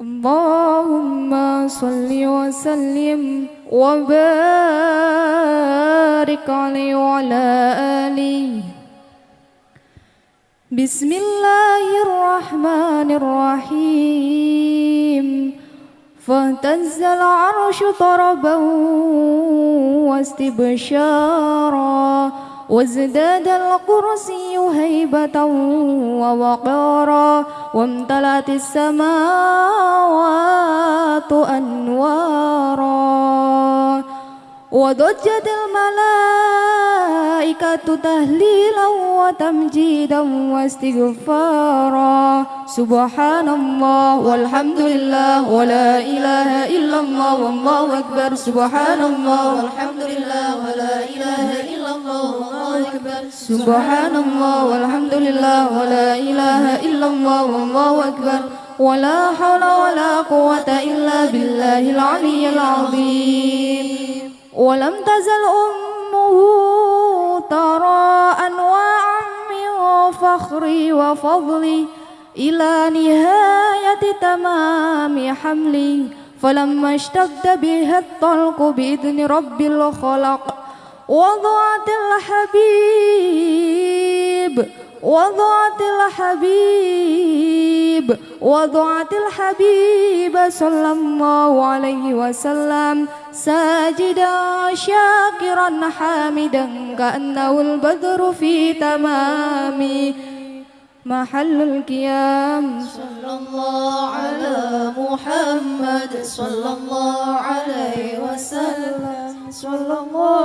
اللهم صل وسلم وبارك عليه وعلى آله. بسم الله الرحمن الرحيم. فاهتز العرش طربا واستبشارا. وازداد الكرسي هيبة ووقارا وامتلأت السماوات أنوارا وضجت الملائكة تهليلا وتمجيدا واستغفارا سبحان الله والحمد لله ولا إله إلا الله والله أكبر سبحان الله والحمد لله ولا إله إلا الله أكبر. سبحان الله والحمد لله ولا إله إلا الله والله أكبر. ولا حول ولا قوة إلا بالله العلي العظيم. ولم تزل أمه ترى أنواعا من فخري وفضلي إلى نهاية تمام حملي. فلما اشتد بها الطلق بإذن رب الخلق وضعت الحبيب وضعت الحبيب وضعت الحبيب صلى الله عليه وسلم ساجدا شاكرا حامدا كأنه البدر في تمام محل القيام. صلى الله على محمد صلى الله عليه وسلم. صلى الله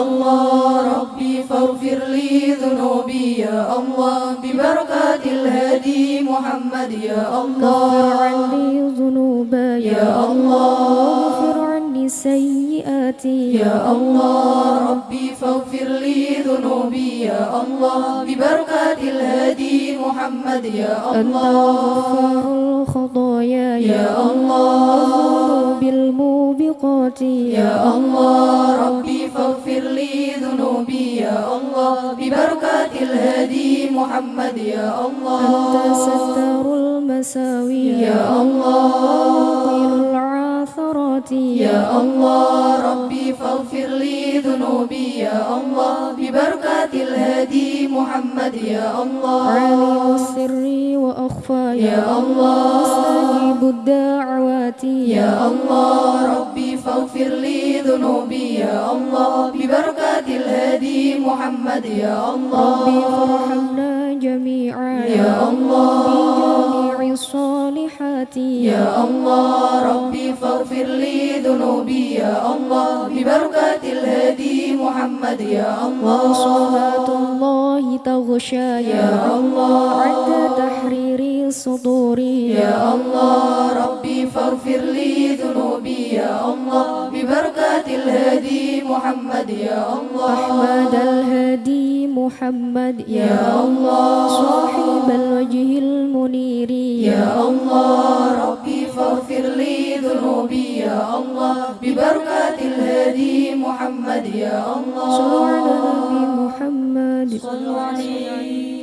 الله ربي فاغفر لي ذنوبي يا الله ببركات الهادي محمد يا الله. عني ذنوبي يا الله. واغفر عني سيئاتي. يا الله ربي فاغفر لي ذنوبي يا الله ببركات الهادي محمد يا الله. الخطايا يا الله. بالموبقات يا الله. محمد يا الله. أنت ستار المساوي. يا الله. مقيل العاثرات يا الله. ربي فاغفر لي ذنوبي. يا الله. ببركات الهادي محمد يا الله. عالم السر وأخفى يا الله. مستجيب الدعوات. يا الله. ربي فاغفر لي ذنوبي. يا الله. ببركات الهادي محمد يا الله. ربي فارحمنا جميعا. يا الله. بجميع الصالحات يا الله. ربي فاغفر لي ذنوبي. يا الله. ببركات الهادي محمد. يا الله. وصلاة الله تغشى. يا الله. عند تحرير الصدور يا الله. ربي فاغفر لي ذنوبي. يا الله. ببركات الهادي محمد. يا الله. أحمد محمد يا الله صاحب الوجه المنير يا الله ربي فاغفر لي ذنوبي يا الله ببركات الهادي محمد يا الله صلوا على نبي محمد صلوا عليه